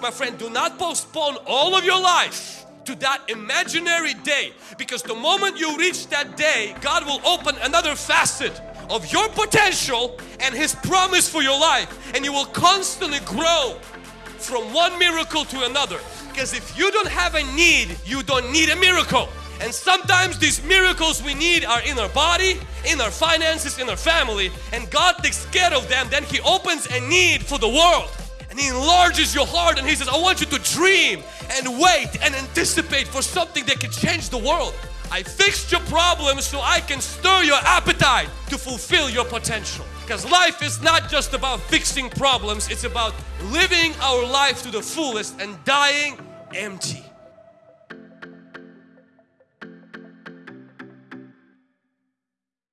my friend, do not postpone all of your life to that imaginary day because the moment you reach that day, God will open another facet of your potential and His promise for your life and you will constantly grow from one miracle to another because if you don't have a need, you don't need a miracle. And sometimes these miracles we need are in our body, in our finances, in our family and God takes care of them. Then He opens a need for the world and He enlarges your heart and He says, I want you to dream and wait and anticipate for something that can change the world. I fixed your problems so I can stir your appetite to fulfill your potential. Because life is not just about fixing problems, it's about living our life to the fullest and dying empty.